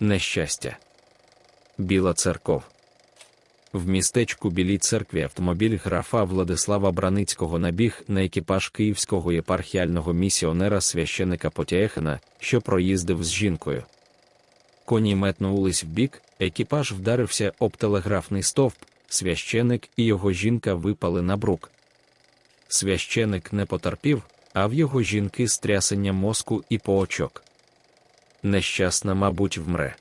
Нещастя. Біла церков. В містечку Білій церкві автомобіль графа Владислава Браницького набіг на екіпаж київського єпархіального місіонера священика Потяехина, що проїздив з жінкою. Коні метнулись вбік, екіпаж вдарився об телеграфний стовп, священик і його жінка випали на брук. Священик не потерпів, а в його жінки стрясення мозку і поочок. Нещасна, мабуть, вмре.